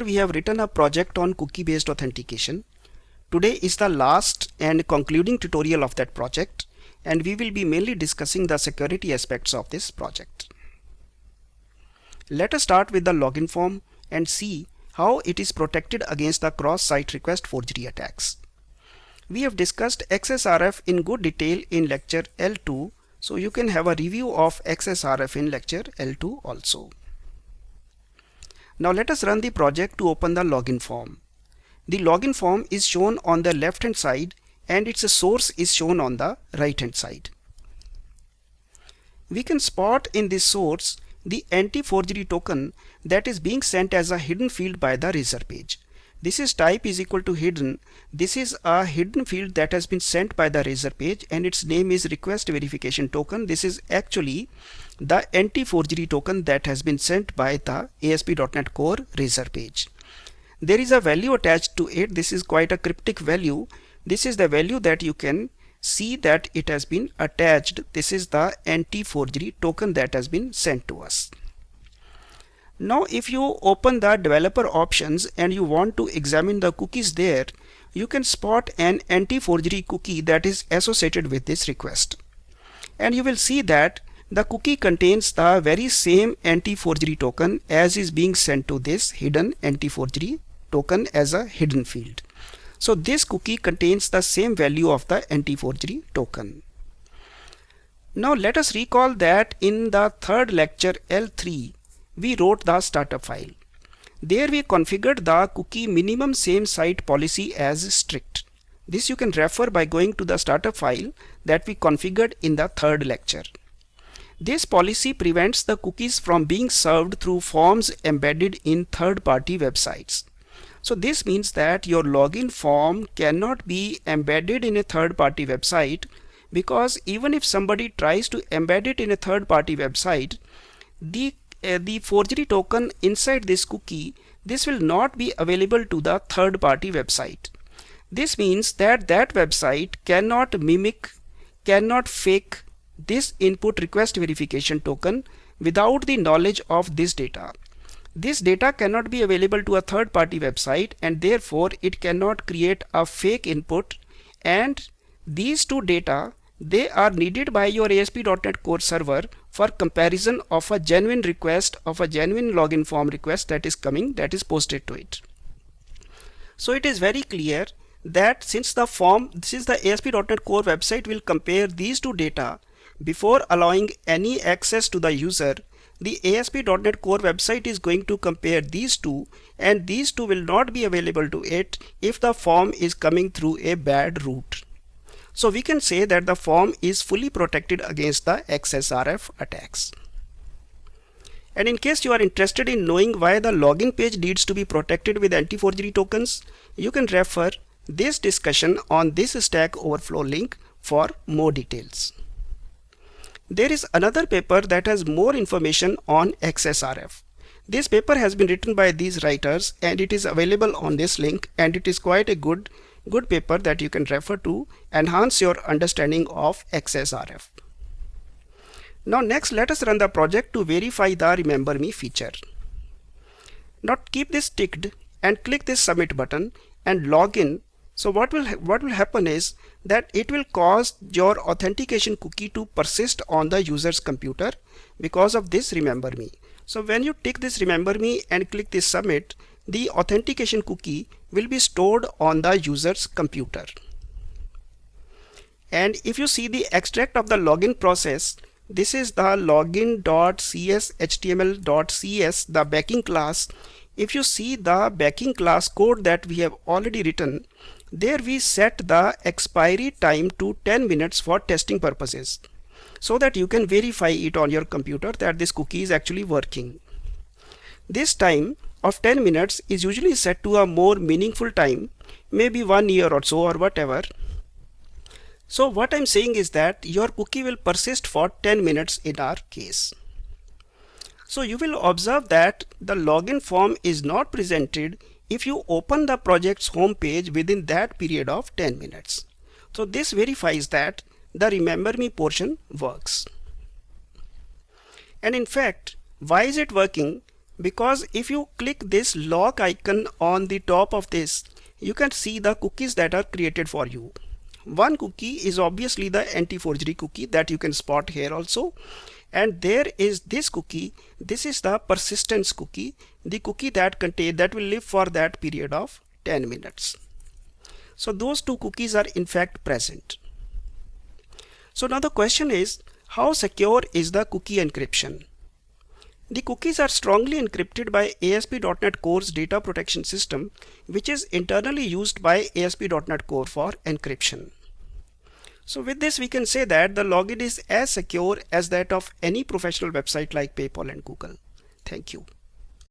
we have written a project on cookie based authentication. Today is the last and concluding tutorial of that project and we will be mainly discussing the security aspects of this project. Let us start with the login form and see how it is protected against the cross-site request forgery attacks. We have discussed XSRF in good detail in lecture L2 so you can have a review of XSRF in lecture L2 also. Now let us run the project to open the login form. The login form is shown on the left hand side and its source is shown on the right hand side. We can spot in this source the anti-forgery token that is being sent as a hidden field by the Razor page. This is type is equal to hidden. This is a hidden field that has been sent by the Razor page and its name is request verification token. This is actually the anti-forgery token that has been sent by the ASP.NET Core Razor page. There is a value attached to it. This is quite a cryptic value. This is the value that you can see that it has been attached. This is the anti-forgery token that has been sent to us. Now if you open the developer options and you want to examine the cookies there, you can spot an anti-forgery cookie that is associated with this request. And you will see that the cookie contains the very same anti-forgery token as is being sent to this hidden anti-forgery token as a hidden field. So this cookie contains the same value of the anti-forgery token. Now let us recall that in the third lecture L3 we wrote the startup file. There we configured the cookie minimum same site policy as strict. This you can refer by going to the startup file that we configured in the third lecture. This policy prevents the cookies from being served through forms embedded in third-party websites. So this means that your login form cannot be embedded in a third-party website because even if somebody tries to embed it in a third-party website, the uh, the forgery token inside this cookie, this will not be available to the third-party website. This means that that website cannot mimic, cannot fake this input request verification token without the knowledge of this data. This data cannot be available to a third-party website and therefore it cannot create a fake input and these two data they are needed by your ASP.NET Core server for comparison of a genuine request of a genuine login form request that is coming that is posted to it. So it is very clear that since the form this is the ASP.NET Core website will compare these two data before allowing any access to the user, the ASP.NET Core website is going to compare these two and these two will not be available to it if the form is coming through a bad route. So we can say that the form is fully protected against the XSRF attacks. And in case you are interested in knowing why the login page needs to be protected with anti-forgery tokens, you can refer this discussion on this Stack Overflow link for more details. There is another paper that has more information on XSRF. This paper has been written by these writers and it is available on this link and it is quite a good good paper that you can refer to enhance your understanding of XSRF. Now next let us run the project to verify the remember me feature. Now keep this ticked and click this submit button and log in. So what will what will happen is that it will cause your authentication cookie to persist on the user's computer because of this remember me. So when you tick this remember me and click this submit, the authentication cookie will be stored on the user's computer. And if you see the extract of the login process, this is the login.cshtml.cs, the backing class. If you see the backing class code that we have already written, there we set the expiry time to 10 minutes for testing purposes so that you can verify it on your computer that this cookie is actually working. This time of 10 minutes is usually set to a more meaningful time, maybe one year or so or whatever. So what I'm saying is that your cookie will persist for 10 minutes in our case. So you will observe that the login form is not presented if you open the project's home page within that period of 10 minutes. So this verifies that the remember me portion works. And in fact, why is it working? because if you click this lock icon on the top of this you can see the cookies that are created for you one cookie is obviously the anti-forgery cookie that you can spot here also and there is this cookie. This is the persistence cookie. The cookie that contain that will live for that period of 10 minutes. So those two cookies are in fact present. So now the question is how secure is the cookie encryption? The cookies are strongly encrypted by ASP.NET Core's data protection system, which is internally used by ASP.NET Core for encryption. So with this, we can say that the login is as secure as that of any professional website like PayPal and Google. Thank you.